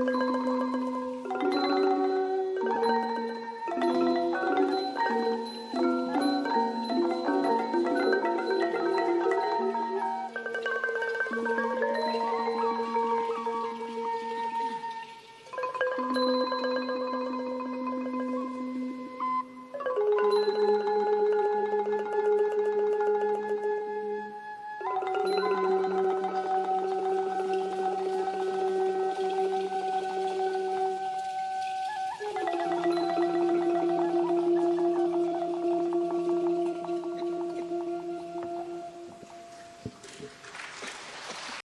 Música